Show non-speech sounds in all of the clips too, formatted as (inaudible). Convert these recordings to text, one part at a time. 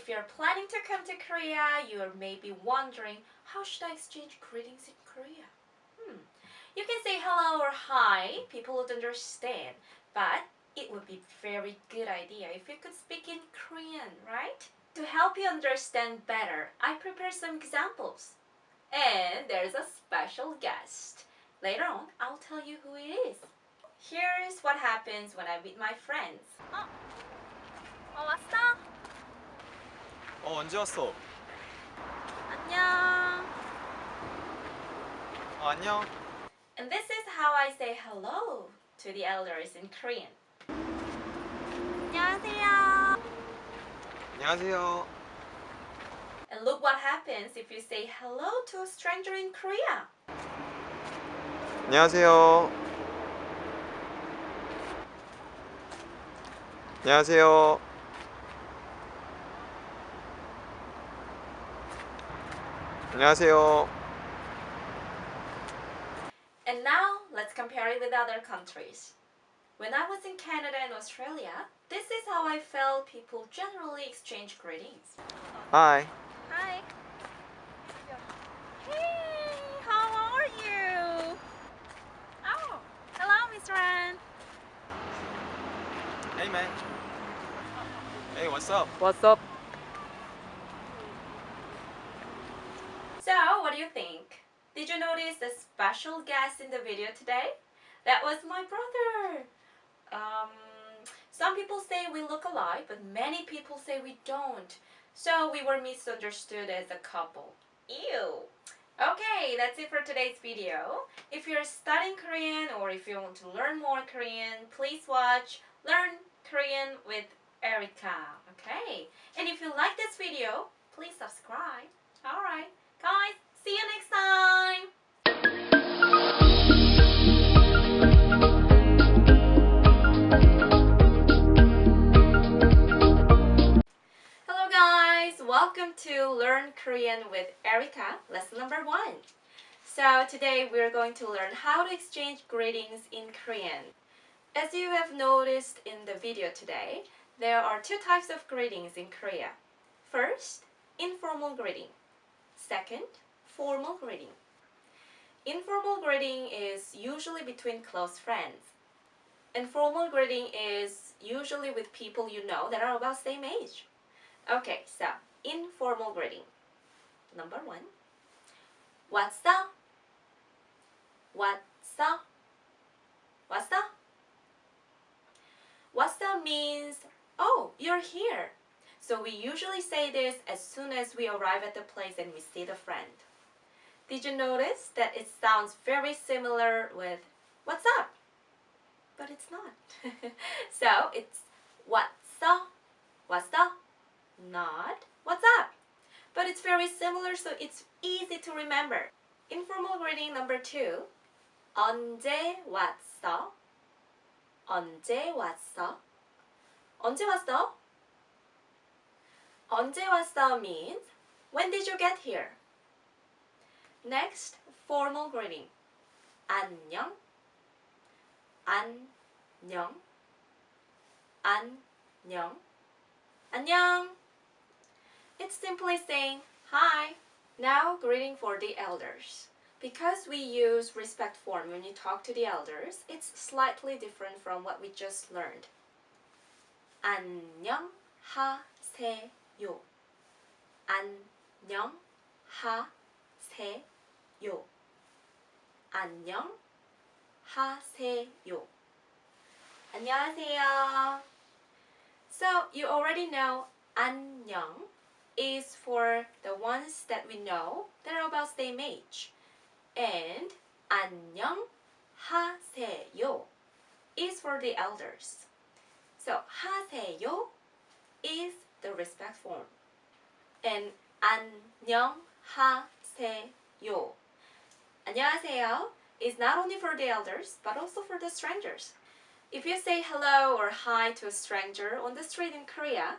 if you're planning to come to Korea, you're maybe wondering, how should I exchange greetings in Korea? Hmm. You can say hello or hi, people would understand, but it would be very good idea if you could speak in Korean, right? To help you understand better, I prepared some examples. And there's a special guest. Later on, I'll tell you who it is. Here's what happens when I meet my friends. 어, 어 언제 왔어? 안녕. 어, 안녕. And this is how I say hello to the elders in Korean. 안녕하세요. 안녕하세요. And look what happens if you say hello to a stranger in Korea. 안녕하세요. 안녕하세요. 안녕하세요. And now let's compare it with other countries. When I was in Canada and Australia, this is how I felt people generally exchange greetings. Hi. Hi. Hey, how are you? Oh, hello, Miss Ran. Hey man. Hey, what's up? What's up? You think? Did you notice the special guest in the video today? That was my brother. Um, some people say we look alike, but many people say we don't. So we were misunderstood as a couple. Ew. Okay, that's it for today's video. If you're studying Korean or if you want to learn more Korean, please watch Learn Korean with Erica. Okay? And if you like this video, please subscribe. Alright, guys, see you next time! Hello guys, welcome to Learn Korean with Erica, lesson number one. So today we're going to learn how to exchange greetings in Korean. As you have noticed in the video today, there are two types of greetings in Korea. First, informal greeting. Second, formal greeting. Informal greeting is usually between close friends. Informal greeting is usually with people you know that are about same age. Okay, so informal greeting. Number one. What's up? What's up? What's up? What's up means, oh, you're here. So we usually say this as soon as we arrive at the place and we see the friend. Did you notice that it sounds very similar with what's up? But it's not. (laughs) so it's what's up? What's up? Not what's up. But it's very similar so it's easy to remember. Informal greeting number two. 언제 왔어? 언제 왔어? 언제 왔어? 언제 왔어 means when did you get here? Next, formal greeting. 안녕. 안녕. 안녕. 안녕. It's simply saying hi. Now, greeting for the elders. Because we use respect form when you talk to the elders, it's slightly different from what we just learned. 안녕하세요. 안녕하세요. 안녕하세요. 안녕하세요. So you already know 안녕 is for the ones that we know that are about same age. And 안녕하세요 is for the elders. So 하세요 is the respect form. And 안녕하세요. 안녕하세요 is not only for the elders but also for the strangers. If you say hello or hi to a stranger on the street in Korea,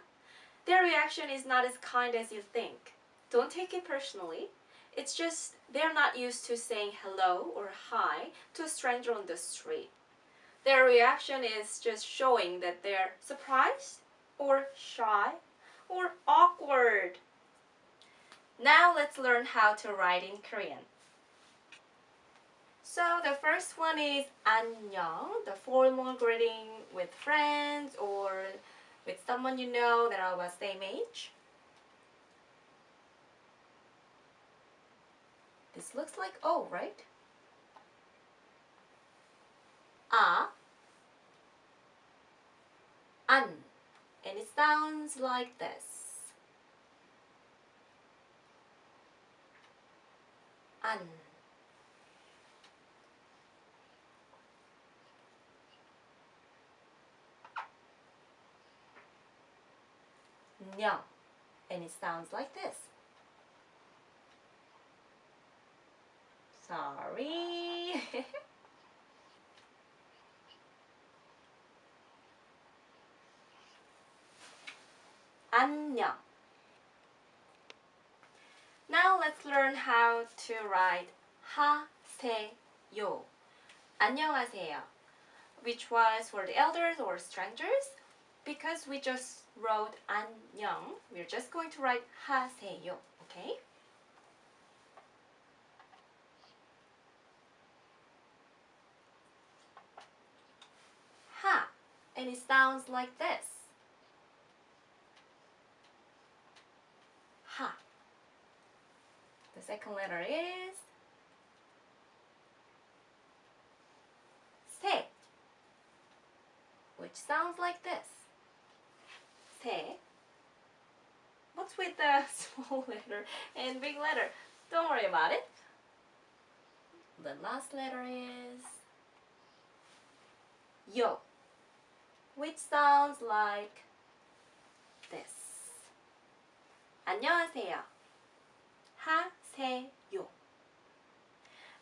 their reaction is not as kind as you think. Don't take it personally. It's just they're not used to saying hello or hi to a stranger on the street. Their reaction is just showing that they're surprised or shy or awkward now let's learn how to write in Korean. So the first one is 안녕, the formal greeting with friends or with someone you know that are the same age. This looks like O, right? A, an, and it sounds like this. อัน And it sounds like this. Sorry. (laughs) 안녕 Now let's learn how to write 하세요. 안녕하세요. Which was for the elders or strangers. Because we just wrote 안녕, we're just going to write 하세요. Okay? Ha, and it sounds like this. second letter is 세, which sounds like this. 세. What's with the (laughs) small letter and big letter? Don't worry about it. The last letter is yo, which sounds like this. 안녕하세요. 하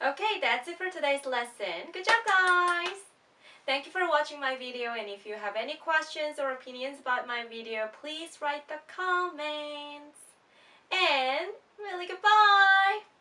Okay, that's it for today's lesson. Good job, guys! Thank you for watching my video and if you have any questions or opinions about my video, please write the comments. And really goodbye!